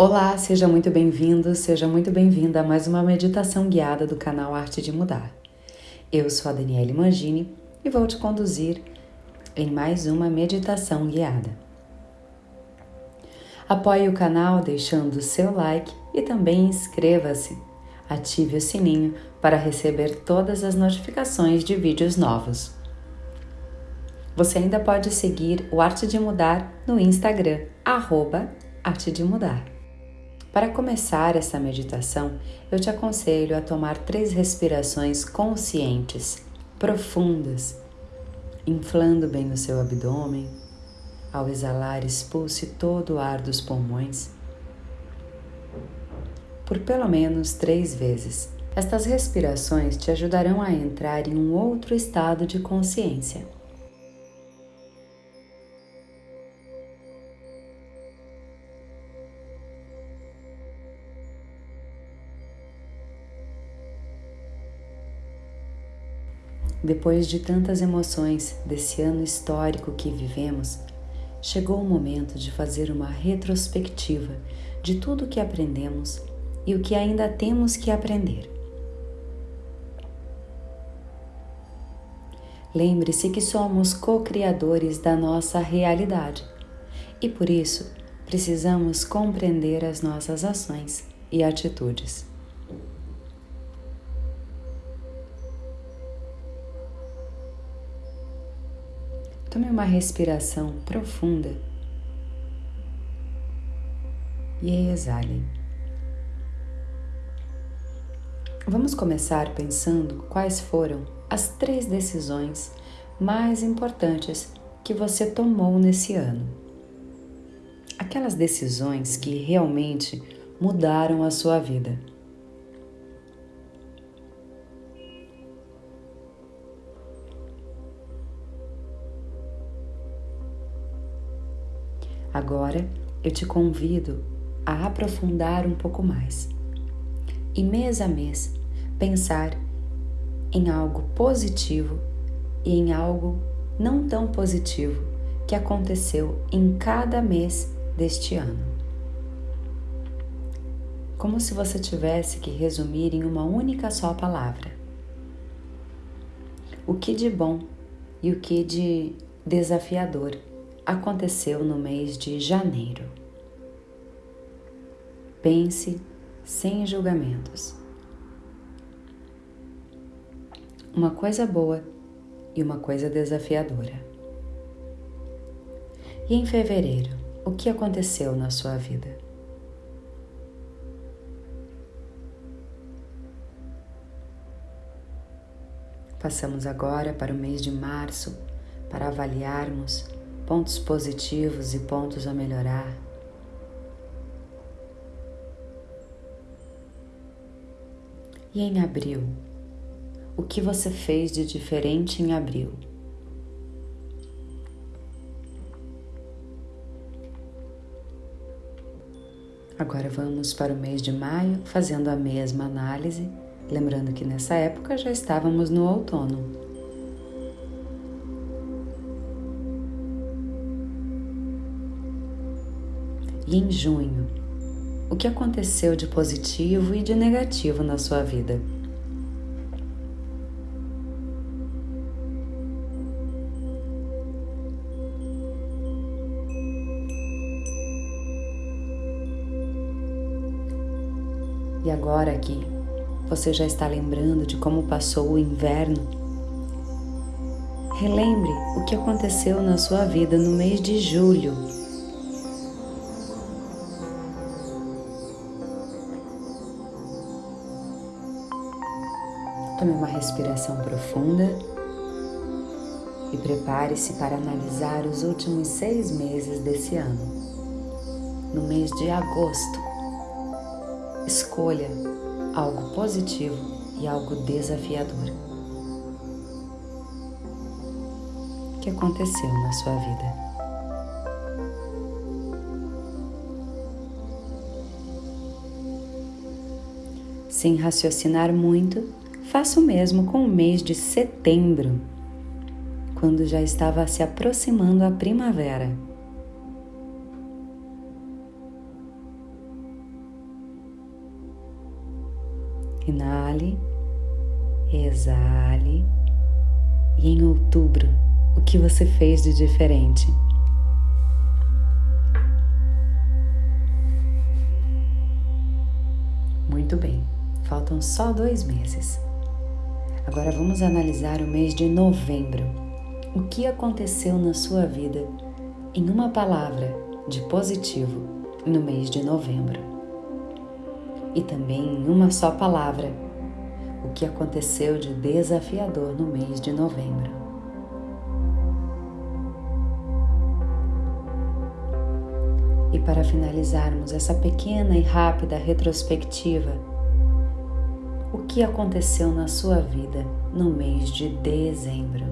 Olá, seja muito bem-vindo, seja muito bem-vinda a mais uma meditação guiada do canal Arte de Mudar. Eu sou a Daniele Mangini e vou te conduzir em mais uma meditação guiada. Apoie o canal deixando o seu like e também inscreva-se. Ative o sininho para receber todas as notificações de vídeos novos. Você ainda pode seguir o Arte de Mudar no Instagram, arroba Arte de Mudar. Para começar essa meditação, eu te aconselho a tomar três respirações conscientes, profundas, inflando bem o seu abdômen. Ao exalar, expulse todo o ar dos pulmões por pelo menos três vezes. Estas respirações te ajudarão a entrar em um outro estado de consciência. Depois de tantas emoções desse ano histórico que vivemos, chegou o momento de fazer uma retrospectiva de tudo o que aprendemos e o que ainda temos que aprender. Lembre-se que somos co-criadores da nossa realidade e por isso precisamos compreender as nossas ações e atitudes. Tome uma respiração profunda e exale. Vamos começar pensando quais foram as três decisões mais importantes que você tomou nesse ano. Aquelas decisões que realmente mudaram a sua vida. Agora eu te convido a aprofundar um pouco mais e mês a mês pensar em algo positivo e em algo não tão positivo que aconteceu em cada mês deste ano. Como se você tivesse que resumir em uma única só palavra. O que de bom e o que de desafiador aconteceu no mês de janeiro. Pense sem julgamentos. Uma coisa boa e uma coisa desafiadora. E em fevereiro, o que aconteceu na sua vida? Passamos agora para o mês de março para avaliarmos pontos positivos e pontos a melhorar. E em abril, o que você fez de diferente em abril? Agora vamos para o mês de maio, fazendo a mesma análise, lembrando que nessa época já estávamos no outono. E em junho, o que aconteceu de positivo e de negativo na sua vida? E agora que você já está lembrando de como passou o inverno, relembre o que aconteceu na sua vida no mês de julho Tome uma respiração profunda e prepare-se para analisar os últimos seis meses desse ano. No mês de agosto, escolha algo positivo e algo desafiador. O que aconteceu na sua vida? Sem raciocinar muito, Faça o mesmo com o mês de setembro, quando já estava se aproximando a primavera. Inale, exale, e em outubro, o que você fez de diferente? Muito bem, faltam só dois meses. Agora vamos analisar o mês de novembro. O que aconteceu na sua vida em uma palavra de positivo no mês de novembro? E também em uma só palavra, o que aconteceu de desafiador no mês de novembro? E para finalizarmos essa pequena e rápida retrospectiva, que aconteceu na sua vida no mês de dezembro?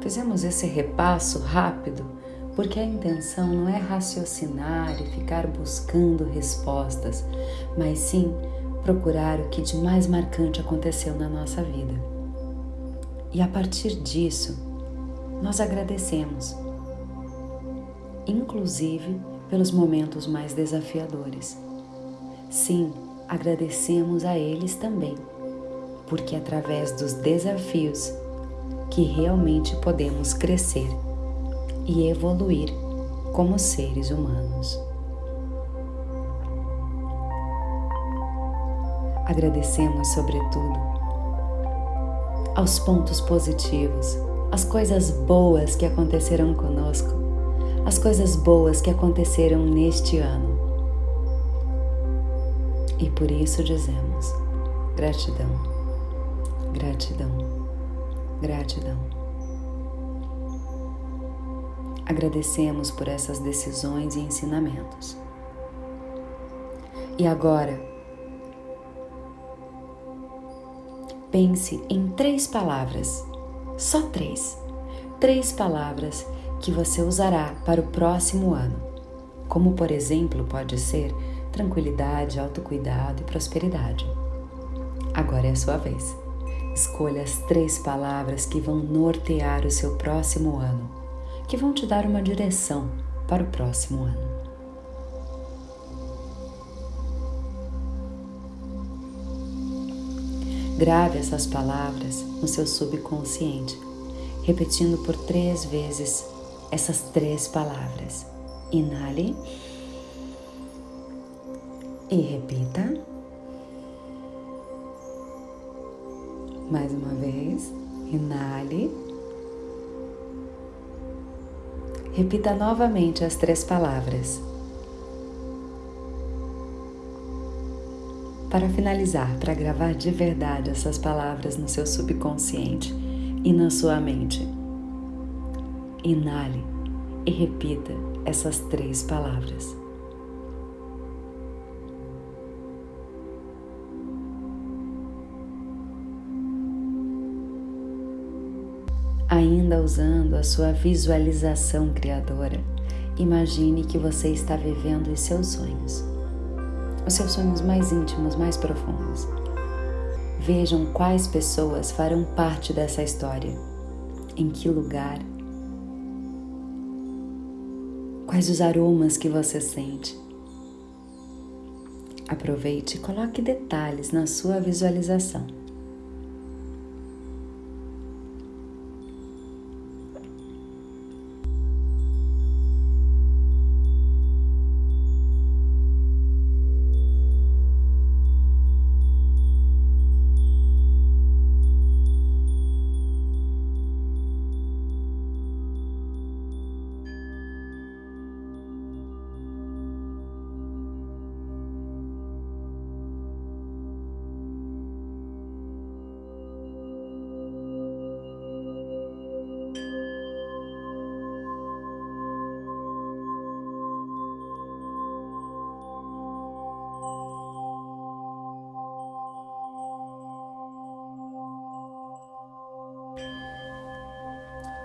Fizemos esse repasso rápido porque a intenção não é raciocinar e ficar buscando respostas, mas sim procurar o que de mais marcante aconteceu na nossa vida. E a partir disso, nós agradecemos, inclusive pelos momentos mais desafiadores. Sim, agradecemos a eles também, porque através dos desafios que realmente podemos crescer e evoluir como seres humanos. Agradecemos, sobretudo, aos pontos positivos, as coisas boas que aconteceram conosco, as coisas boas que aconteceram neste ano. E por isso dizemos gratidão, gratidão, gratidão. Agradecemos por essas decisões e ensinamentos. E agora, pense em três palavras, só três, três palavras que você usará para o próximo ano, como por exemplo pode ser tranquilidade, autocuidado e prosperidade. Agora é a sua vez. Escolha as três palavras que vão nortear o seu próximo ano, que vão te dar uma direção para o próximo ano. Grave essas palavras no seu subconsciente, repetindo por três vezes essas três palavras. Inale e repita. Mais uma vez, inale. Repita novamente as três palavras. Para finalizar, para gravar de verdade essas palavras no seu subconsciente e na sua mente, inale e repita essas três palavras. Ainda usando a sua visualização criadora, imagine que você está vivendo os seus sonhos os seus sonhos mais íntimos, mais profundos. Vejam quais pessoas farão parte dessa história, em que lugar, quais os aromas que você sente. Aproveite e coloque detalhes na sua visualização.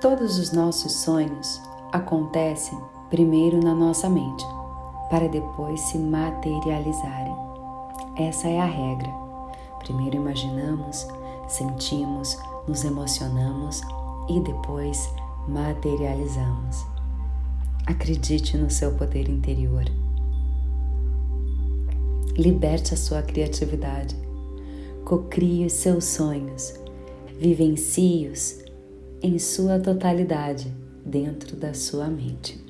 Todos os nossos sonhos acontecem primeiro na nossa mente, para depois se materializarem. Essa é a regra. Primeiro imaginamos, sentimos, nos emocionamos e depois materializamos. Acredite no seu poder interior. Liberte a sua criatividade. Cocrie os seus sonhos. Vivencie-os em sua totalidade dentro da sua mente.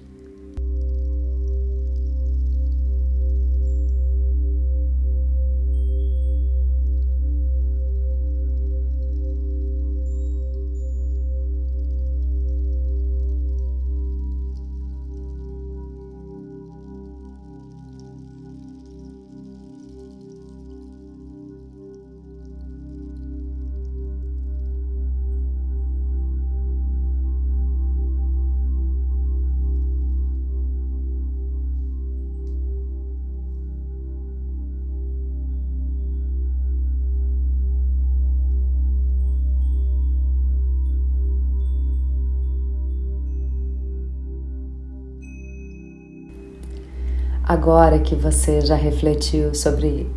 Agora que você já refletiu sobre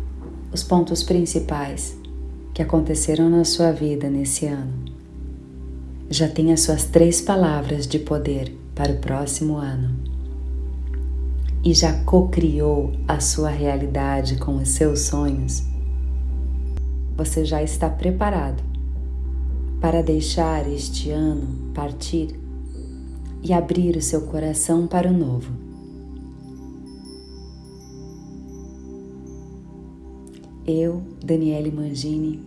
os pontos principais que aconteceram na sua vida nesse ano, já tem as suas três palavras de poder para o próximo ano e já co-criou a sua realidade com os seus sonhos, você já está preparado para deixar este ano partir e abrir o seu coração para o novo. Eu, Daniele Mangini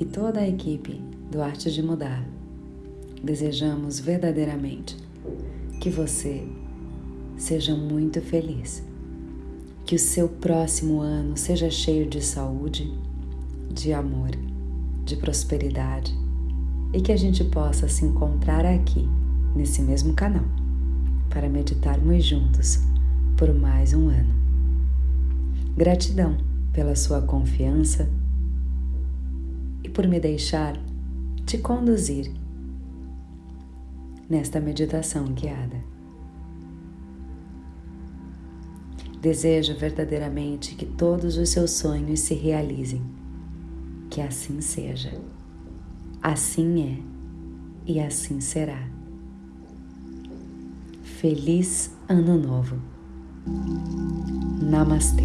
e toda a equipe do Arte de Mudar desejamos verdadeiramente que você seja muito feliz, que o seu próximo ano seja cheio de saúde, de amor, de prosperidade e que a gente possa se encontrar aqui, nesse mesmo canal, para meditarmos juntos por mais um ano. Gratidão pela sua confiança e por me deixar te conduzir nesta meditação guiada. Desejo verdadeiramente que todos os seus sonhos se realizem. Que assim seja. Assim é e assim será. Feliz Ano Novo. Namaste.